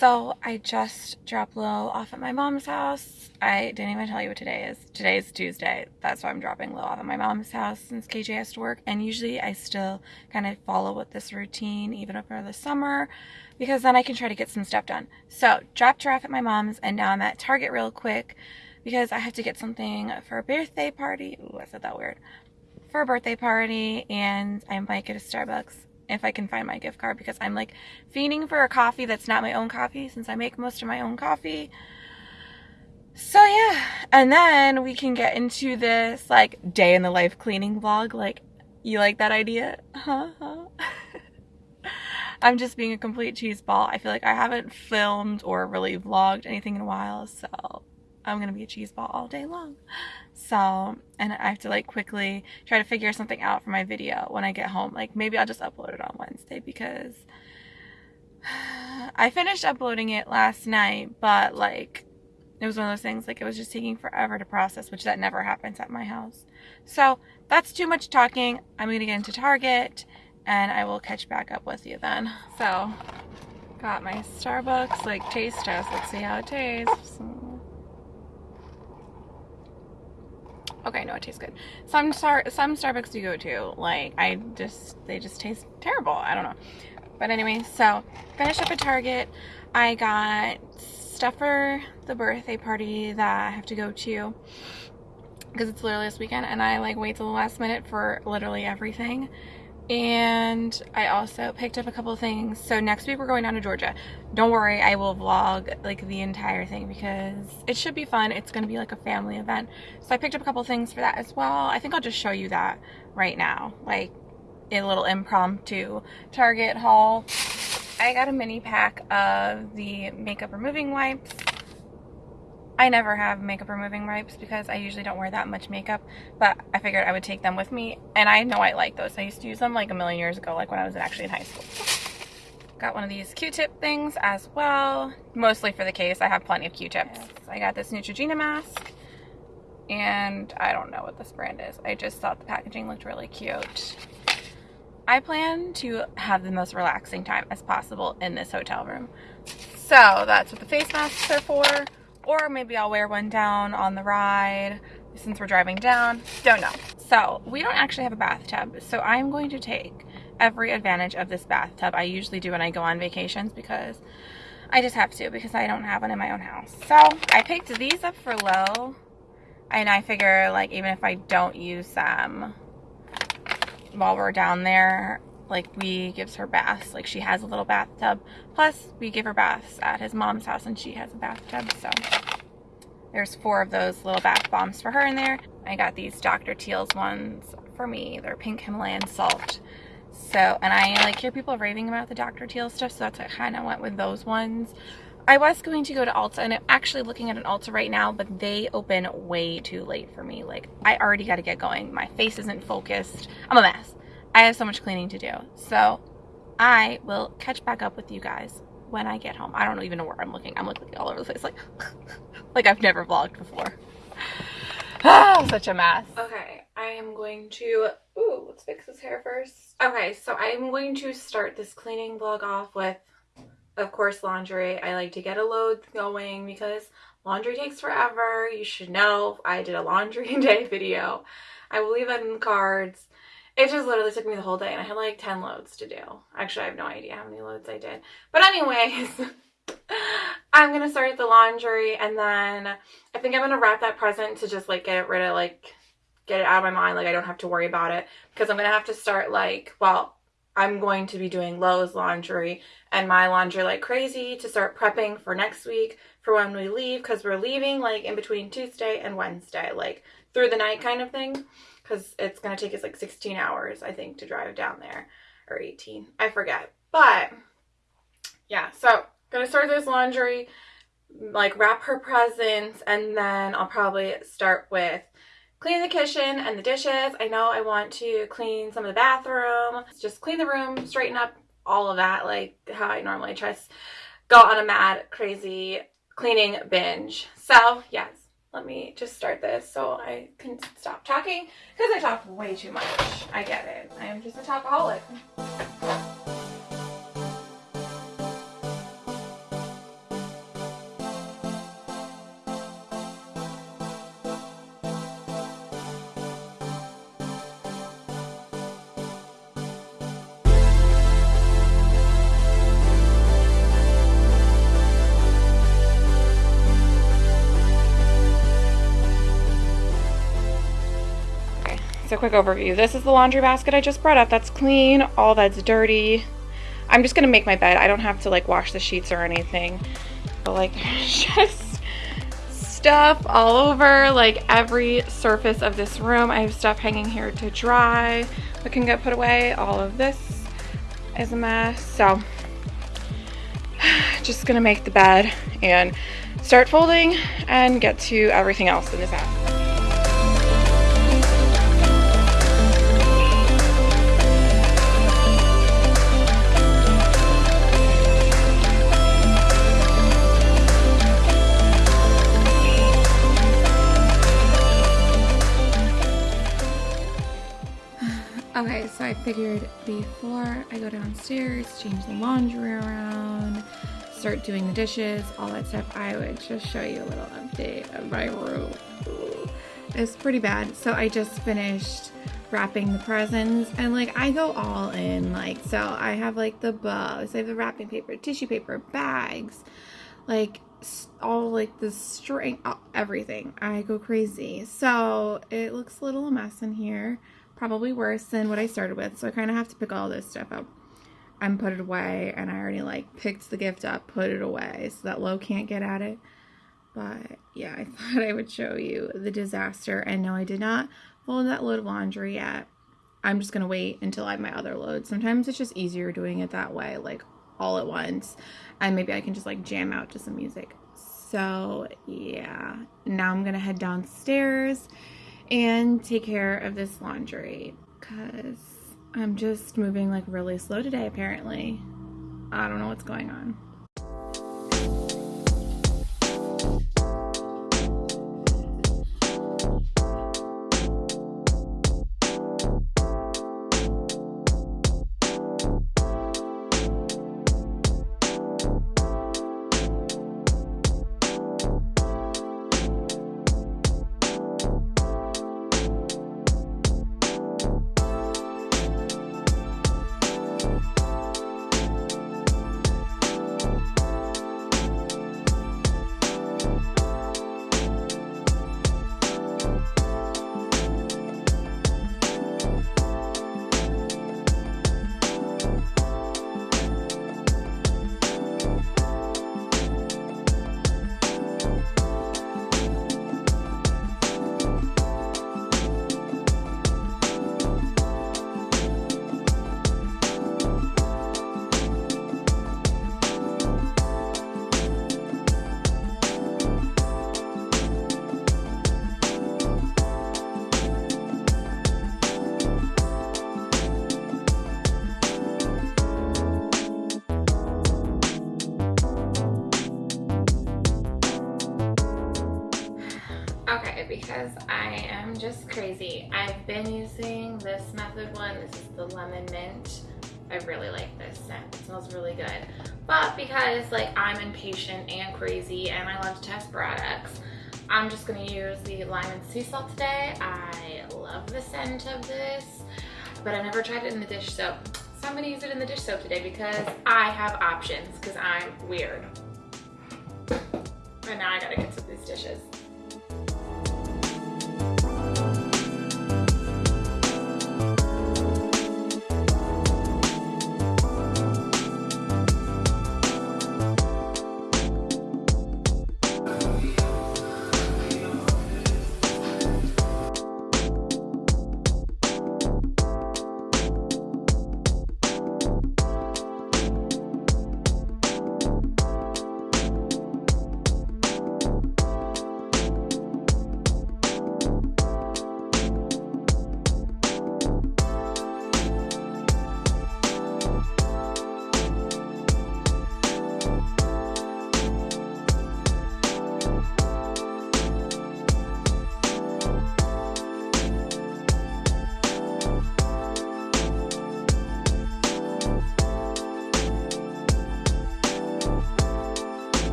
So I just dropped Lil off at my mom's house. I didn't even tell you what today is. Today is Tuesday. That's why I'm dropping Lil off at my mom's house since KJ has to work. And usually I still kind of follow with this routine even over the summer because then I can try to get some stuff done. So dropped her off at my mom's and now I'm at Target real quick because I have to get something for a birthday party. Ooh, I said that weird. For a birthday party and I might get a Starbucks if I can find my gift card because I'm like fiending for a coffee that's not my own coffee since I make most of my own coffee. So yeah, and then we can get into this like day in the life cleaning vlog. Like, you like that idea? Huh? huh? I'm just being a complete cheese ball. I feel like I haven't filmed or really vlogged anything in a while, so I'm gonna be a cheese ball all day long. So, and I have to like quickly try to figure something out for my video when I get home. Like maybe I'll just upload it on Wednesday because I finished uploading it last night, but like it was one of those things like it was just taking forever to process, which that never happens at my house. So that's too much talking. I'm gonna get into Target and I will catch back up with you then. So got my Starbucks like taste test. Let's see how it tastes. Okay, no, it tastes good. Some star some Starbucks you go to, like I just they just taste terrible. I don't know. But anyway, so finish up at Target. I got stuff for the birthday party that I have to go to because it's literally this weekend and I like wait till the last minute for literally everything and I also picked up a couple things. So next week we're going down to Georgia. Don't worry, I will vlog like the entire thing because it should be fun. It's going to be like a family event. So I picked up a couple things for that as well. I think I'll just show you that right now. Like a little impromptu Target haul. I got a mini pack of the makeup removing wipes. I never have makeup removing wipes because I usually don't wear that much makeup, but I figured I would take them with me, and I know I like those. I used to use them like a million years ago, like when I was actually in high school. Got one of these Q-tip things as well, mostly for the case. I have plenty of Q-tips. I got this Neutrogena mask, and I don't know what this brand is. I just thought the packaging looked really cute. I plan to have the most relaxing time as possible in this hotel room. So that's what the face masks are for. Or maybe I'll wear one down on the ride since we're driving down. Don't know. So we don't actually have a bathtub. So I'm going to take every advantage of this bathtub. I usually do when I go on vacations because I just have to because I don't have one in my own house. So I picked these up for Lo And I figure like even if I don't use them while we're down there, like we gives her baths like she has a little bathtub plus we give her baths at his mom's house and she has a bathtub so there's four of those little bath bombs for her in there i got these dr teal's ones for me they're pink himalayan salt so and i like hear people raving about the dr teal stuff so that's i kind of went with those ones I was going to go to Ulta and I'm actually looking at an Ulta right now, but they open way too late for me. Like, I already got to get going. My face isn't focused. I'm a mess. I have so much cleaning to do. So I will catch back up with you guys when I get home. I don't even know where I'm looking. I'm looking all over the place like like I've never vlogged before. Ah, such a mess. Okay, I am going to ooh, let's fix his hair first. Okay, so I'm going to start this cleaning vlog off with of course laundry. I like to get a load going because laundry takes forever. You should know I did a laundry day video. I will leave that in the cards. It just literally took me the whole day and I had like 10 loads to do. Actually, I have no idea how many loads I did. But anyways, I'm going to start the laundry and then I think I'm going to wrap that present to just like get rid of like, get it out of my mind. Like I don't have to worry about it because I'm going to have to start like, well, I'm going to be doing Lo's laundry and my laundry like crazy to start prepping for next week for when we leave because we're leaving like in between Tuesday and Wednesday, like through the night kind of thing because it's going to take us like 16 hours, I think, to drive down there. Or 18. I forget. But, yeah. So, going to start this laundry, like wrap her presents, and then I'll probably start with cleaning the kitchen and the dishes. I know I want to clean some of the bathroom. Just clean the room, straighten up all of that, like how I normally just go on a mad, crazy cleaning binge. So, yes, let me just start this so I can stop talking because I talk way too much. I get it. I am just a talkaholic. So quick overview. This is the laundry basket I just brought up. That's clean. All that's dirty. I'm just gonna make my bed. I don't have to like wash the sheets or anything. But like just stuff all over like every surface of this room. I have stuff hanging here to dry that can get put away. All of this is a mess. So just gonna make the bed and start folding and get to everything else in this house. I figured before I go downstairs, change the laundry around, start doing the dishes, all that stuff, I would just show you a little update of my room. It's pretty bad. So I just finished wrapping the presents and like I go all in like so I have like the bows, I have the wrapping paper, tissue paper, bags, like all like the string, everything. I go crazy. So it looks a little mess in here probably worse than what I started with. So I kind of have to pick all this stuff up and put it away. And I already like picked the gift up, put it away so that Lo can't get at it. But yeah, I thought I would show you the disaster. And no, I did not fold that load of laundry yet. I'm just going to wait until I have my other load. Sometimes it's just easier doing it that way, like all at once. And maybe I can just like jam out to some music. So yeah, now I'm going to head downstairs and take care of this laundry because I'm just moving like really slow today apparently. I don't know what's going on. This one. This is the lemon mint. I really like this scent. It smells really good. But because like I'm impatient and crazy and I love to test products, I'm just gonna use the lime and sea salt today. I love the scent of this, but I've never tried it in the dish soap. So I'm gonna use it in the dish soap today because I have options because I'm weird. And now I gotta get to these dishes.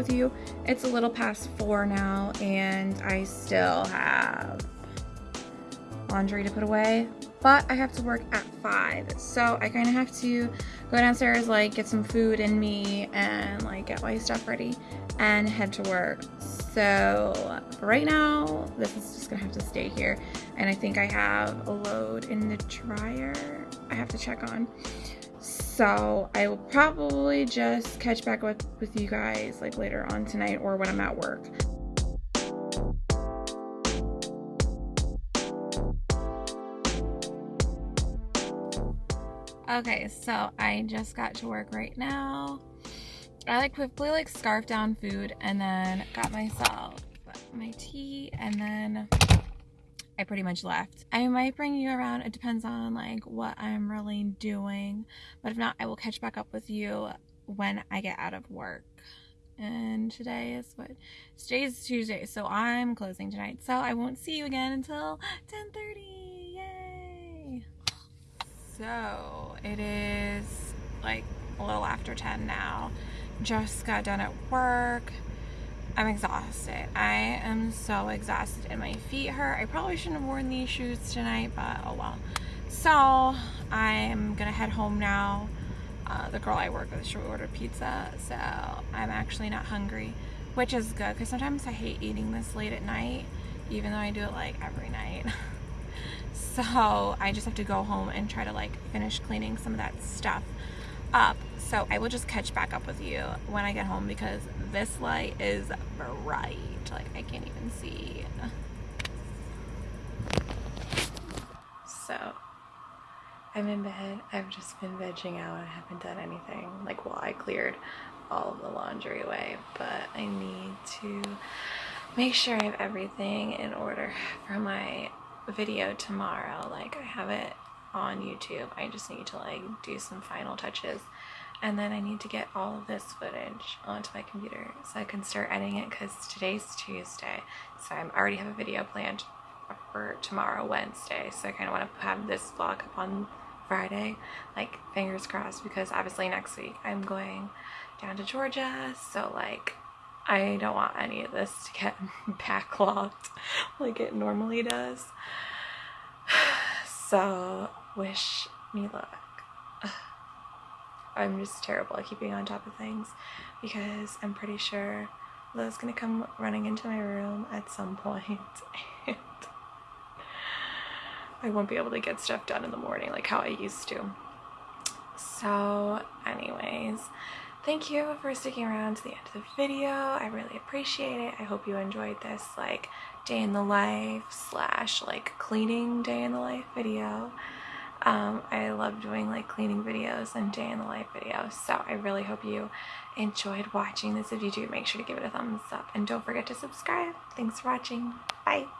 With you. It's a little past four now and I still have laundry to put away, but I have to work at five. So I kind of have to go downstairs, like get some food in me and like get my stuff ready and head to work. So right now, this is just gonna have to stay here. And I think I have a load in the dryer I have to check on. So I will probably just catch back with, with you guys like later on tonight or when I'm at work. Okay, so I just got to work right now. I like quickly like scarfed down food and then got myself my tea and then I pretty much left. I might bring you around. It depends on like what I'm really doing. But if not, I will catch back up with you when I get out of work. And today is what? Today is Tuesday, so I'm closing tonight. So I won't see you again until 10.30. Yay! So it is like a little after 10 now. Just got done at work. I'm exhausted. I am so exhausted and my feet hurt. I probably shouldn't have worn these shoes tonight, but oh well. So I'm gonna head home now. Uh, the girl I work with, she ordered pizza, so I'm actually not hungry, which is good because sometimes I hate eating this late at night, even though I do it like every night. so I just have to go home and try to like finish cleaning some of that stuff up. So I will just catch back up with you when I get home because this light is bright. Like I can't even see. So I'm in bed. I've just been vegging out. I haven't done anything. Like well I cleared all of the laundry away, but I need to make sure I have everything in order for my video tomorrow. Like I have it on YouTube. I just need to like do some final touches and then I need to get all of this footage onto my computer so I can start editing it because today's Tuesday so I already have a video planned for tomorrow Wednesday. So I kind of want to have this vlog up on Friday. Like fingers crossed because obviously next week I'm going down to Georgia. So like I don't want any of this to get backlogged like it normally does. So wish me luck I'm just terrible at keeping on top of things because I'm pretty sure Lo's gonna come running into my room at some point and I won't be able to get stuff done in the morning like how I used to. So anyways, thank you for sticking around to the end of the video. I really appreciate it. I hope you enjoyed this like day in the life slash like cleaning day in the life video. Um, I love doing like cleaning videos and day in the life videos. So I really hope you enjoyed watching this. If you do, make sure to give it a thumbs up and don't forget to subscribe. Thanks for watching. Bye.